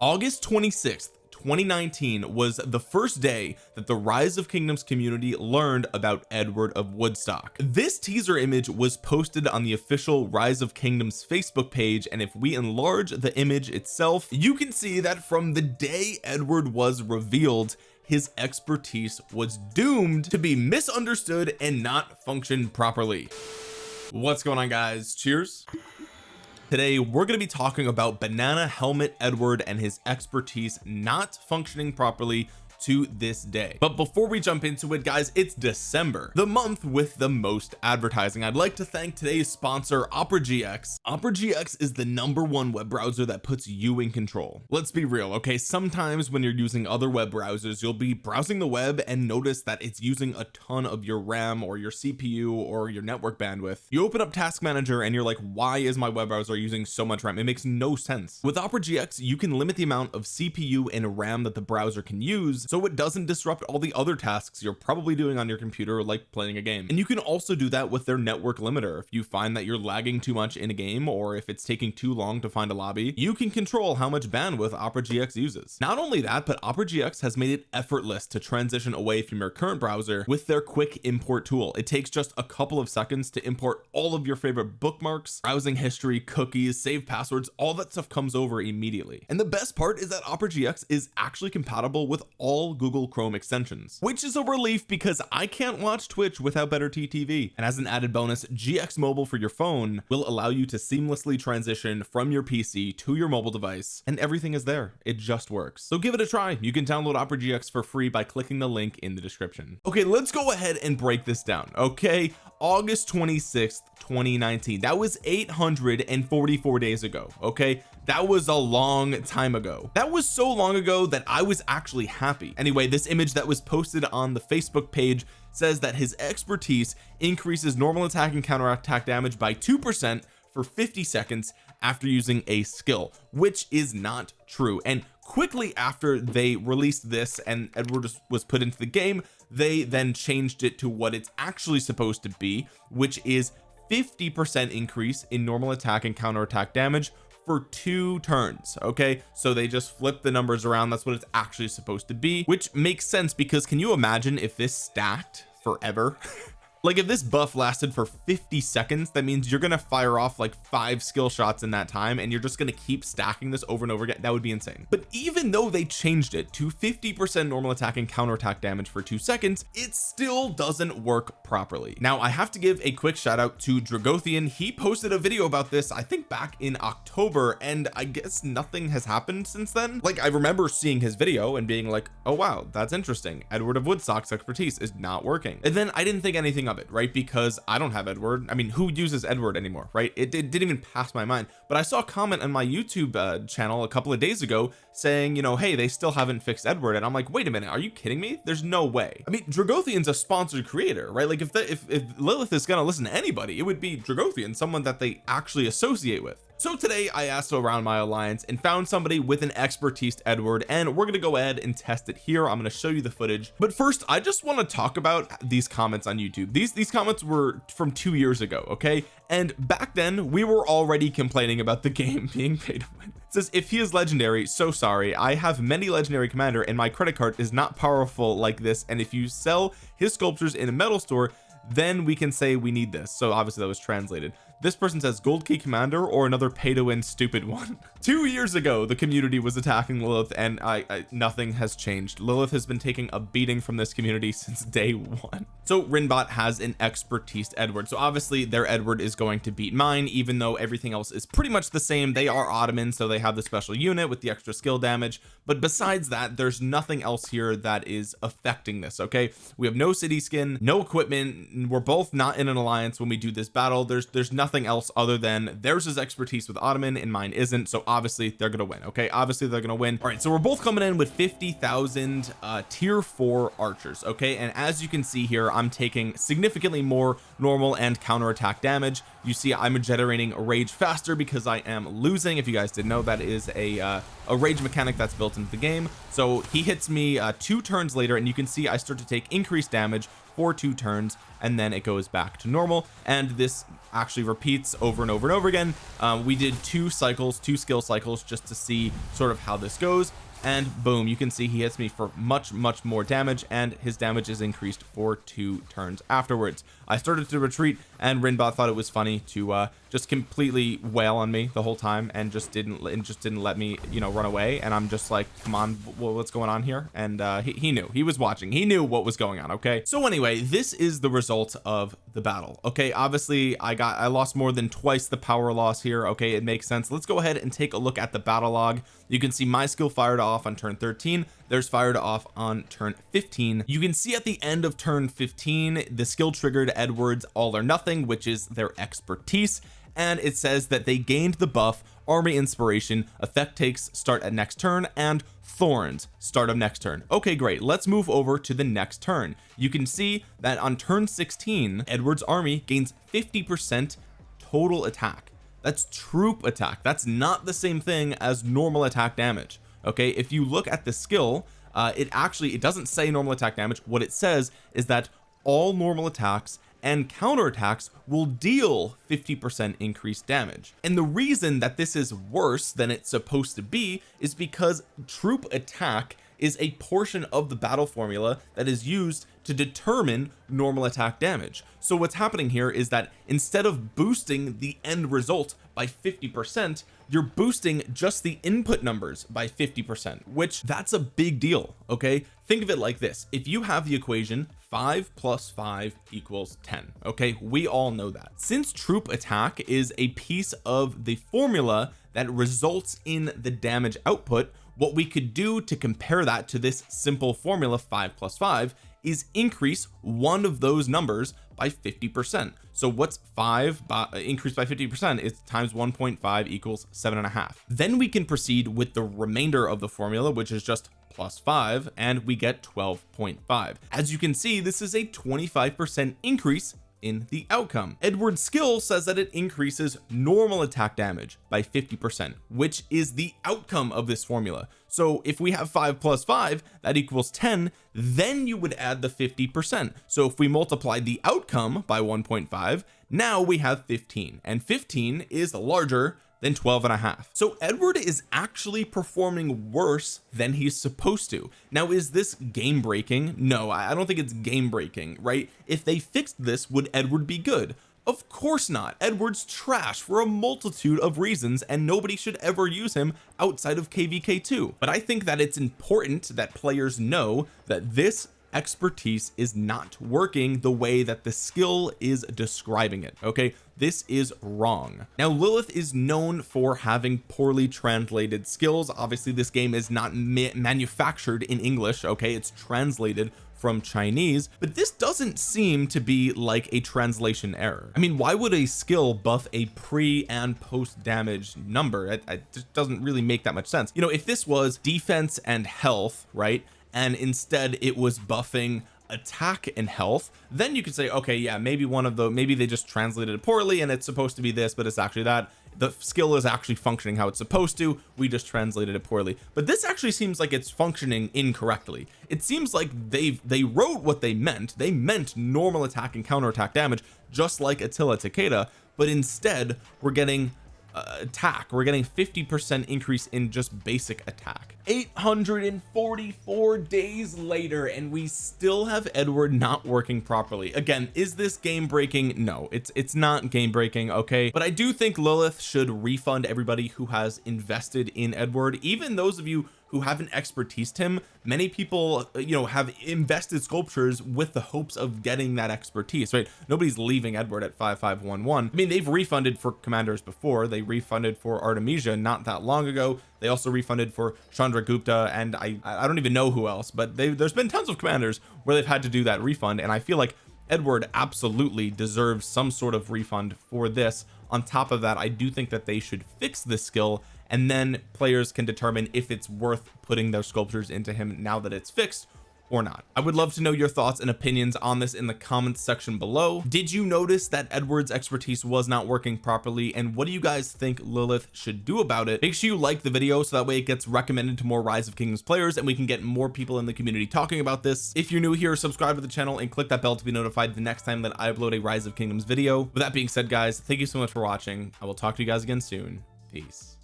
August 26th 2019 was the first day that the rise of kingdoms community learned about Edward of Woodstock. This teaser image was posted on the official rise of kingdoms Facebook page and if we enlarge the image itself you can see that from the day Edward was revealed his expertise was doomed to be misunderstood and not function properly. What's going on guys? Cheers today we're going to be talking about banana helmet Edward and his expertise not functioning properly to this day. But before we jump into it guys it's December the month with the most advertising. I'd like to thank today's sponsor Opera GX Opera GX is the number one web browser that puts you in control. Let's be real okay? Sometimes when you're using other web browsers you'll be browsing the web and notice that it's using a ton of your RAM or your CPU or your network bandwidth. You open up task manager and you're like why is my web browser using so much RAM? It makes no sense. With Opera GX you can limit the amount of CPU and RAM that the browser can use so it doesn't disrupt all the other tasks you're probably doing on your computer like playing a game. And you can also do that with their network limiter. If you find that you're lagging too much in a game or if it's taking too long to find a lobby you can control how much bandwidth Opera GX uses. Not only that but Opera GX has made it effortless to transition away from your current browser with their quick import tool. It takes just a couple of seconds to import all of your favorite bookmarks browsing history cookies save passwords all that stuff comes over immediately. And the best part is that Opera GX is actually compatible with all all Google Chrome extensions which is a relief because I can't watch Twitch without BetterTTV and as an added bonus GX mobile for your phone will allow you to seamlessly transition from your PC to your mobile device and everything is there. It just works. So give it a try. You can download Opera GX for free by clicking the link in the description. Okay let's go ahead and break this down. Okay August 26th 2019 that was 844 days ago okay? That was a long time ago. That was so long ago that I was actually happy. Anyway this image that was posted on the Facebook page says that his expertise increases normal attack and counter attack damage by two percent for 50 seconds after using a skill which is not true. And quickly after they released this and Edward was put into the game they then changed it to what it's actually supposed to be which is 50 percent increase in normal attack and counter attack damage for two turns okay? So they just flip the numbers around. That's what it's actually supposed to be which makes sense because can you imagine if this stacked forever like if this buff lasted for 50 seconds that means you're gonna fire off like five skill shots in that time and you're just gonna keep stacking this over and over again. That would be insane. But even though they changed it to 50 percent normal attack and counter attack damage for two seconds it still doesn't work properly. Now I have to give a quick shout out to Dragothian. He posted a video about this I think back in October and I guess nothing has happened since then. Like I remember seeing his video and being like oh wow that's interesting. Edward of Woodstock's expertise is not working. And then I didn't think anything of it right? Because I don't have Edward. I mean who uses Edward anymore right? It, it didn't even pass my mind. But I saw a comment on my YouTube uh, channel a couple of days ago saying you know hey they still haven't fixed Edward. And I'm like wait a minute. Are you kidding me? There's no way. I mean Dragothian's a sponsored creator right? Like if the, if, if Lilith is gonna listen to anybody it would be Dragothian someone that they actually associate with so today I asked around my alliance and found somebody with an expertise Edward and we're going to go ahead and test it here. I'm going to show you the footage. But first I just want to talk about these comments on YouTube. These these comments were from two years ago okay? And back then we were already complaining about the game being paid to win. It says if he is legendary so sorry. I have many legendary commander and my credit card is not powerful like this. And if you sell his sculptures in a metal store then we can say we need this. So obviously that was translated this person says gold key commander or another pay to win stupid one. Two years ago the community was attacking Lilith and I, I, nothing has changed. Lilith has been taking a beating from this community since day one. So Rinbot has an expertise Edward. So obviously their Edward is going to beat mine even though everything else is pretty much the same. They are Ottoman so they have the special unit with the extra skill damage. But besides that there's nothing else here that is affecting this okay? We have no city skin no equipment. We're both not in an alliance when we do this battle. There's there's nothing nothing else other than theirs is expertise with Ottoman and mine isn't so obviously they're gonna win okay? Obviously they're gonna win. All right so we're both coming in with 50,000 uh tier four archers okay? And as you can see here I'm taking significantly more normal and counter attack damage. You see I'm generating rage faster because I am losing. If you guys didn't know that is a uh, a rage mechanic that's built into the game. So he hits me uh, two turns later and you can see I start to take increased damage for two turns and then it goes back to normal. And this actually repeats over and over and over again. Um, we did two cycles two skill cycles just to see sort of how this goes and boom you can see he hits me for much much more damage and his damage is increased for two turns afterwards. I started to retreat and Rinbot thought it was funny to uh just completely wail on me the whole time and just didn't and just didn't let me you know run away. And I'm just like come on what's going on here? And uh he, he knew. He was watching. He knew what was going on okay? So anyway this is the result of the battle. Okay obviously I got I lost more than twice the power loss here. Okay it makes sense. Let's go ahead and take a look at the battle log. You can see my skill fired off on turn 13 there's fired off on turn 15 you can see at the end of turn 15 the skill triggered Edwards all or nothing which is their expertise and it says that they gained the buff army inspiration effect takes start at next turn and thorns start of next turn. Okay great. Let's move over to the next turn. You can see that on turn 16 Edward's army gains 50 percent total attack. That's troop attack. That's not the same thing as normal attack damage. Okay if you look at the skill uh, it actually it doesn't say normal attack damage. What it says is that all normal attacks and counterattacks will deal 50% increased damage. And the reason that this is worse than it's supposed to be is because troop attack is a portion of the battle formula that is used to determine normal attack damage. So what's happening here is that instead of boosting the end result by 50 percent you're boosting just the input numbers by 50 percent which that's a big deal okay? Think of it like this. If you have the equation 5 plus 5 equals 10 okay? We all know that. Since troop attack is a piece of the formula that results in the damage output what we could do to compare that to this simple formula 5 plus 5 is increase one of those numbers by 50 percent. So what's 5 by, uh, increased by 50 percent is times 1.5 equals seven and a half. Then we can proceed with the remainder of the formula which is just plus 5 and we get 12.5 as you can see this is a 25 percent increase in the outcome. Edward's skill says that it increases normal attack damage by 50 percent which is the outcome of this formula. So if we have 5 plus 5 that equals 10 then you would add the 50 percent. So if we multiply the outcome by 1.5 now we have 15 and 15 is larger than 12 and a half. So Edward is actually performing worse than he's supposed to. Now is this game breaking no I don't think it's game breaking right? If they fixed this would Edward be good? Of course not. Edward's trash for a multitude of reasons and nobody should ever use him outside of kvk2 but I think that it's important that players know that this expertise is not working the way that the skill is describing it okay? This is wrong. Now Lilith is known for having poorly translated skills. Obviously this game is not ma manufactured in English okay? It's translated from Chinese but this doesn't seem to be like a translation error. I mean why would a skill buff a pre and post damage number? It, it just doesn't really make that much sense. You know if this was defense and health right and instead it was buffing attack and health then you could say okay yeah maybe one of the maybe they just translated it poorly and it's supposed to be this but it's actually that. The skill is actually functioning how it's supposed to. We just translated it poorly. But this actually seems like it's functioning incorrectly. It seems like they they wrote what they meant. They meant normal attack and counter attack damage just like Attila Takeda but instead we're getting attack. We're getting 50 percent increase in just basic attack. 844 days later and we still have Edward not working properly. Again is this game breaking? No it's it's not game breaking okay? But I do think Lilith should refund everybody who has invested in Edward. Even those of you who haven't expertised him many people you know have invested sculptures with the hopes of getting that expertise right? Nobody's leaving Edward at 5511 I mean they've refunded for commanders before. They refunded for Artemisia not that long ago. They also refunded for Chandragupta and I I don't even know who else but they there's been tons of commanders where they've had to do that refund and I feel like Edward absolutely deserves some sort of refund for this. On top of that I do think that they should fix this skill and then players can determine if it's worth putting their sculptures into him now that it's fixed or not. I would love to know your thoughts and opinions on this in the comments section below. Did you notice that Edward's expertise was not working properly? And what do you guys think Lilith should do about it? Make sure you like the video so that way it gets recommended to more rise of kingdoms players and we can get more people in the community talking about this. If you're new here subscribe to the channel and click that bell to be notified the next time that I upload a rise of kingdoms video. With that being said guys thank you so much for watching. I will talk to you guys again soon. Peace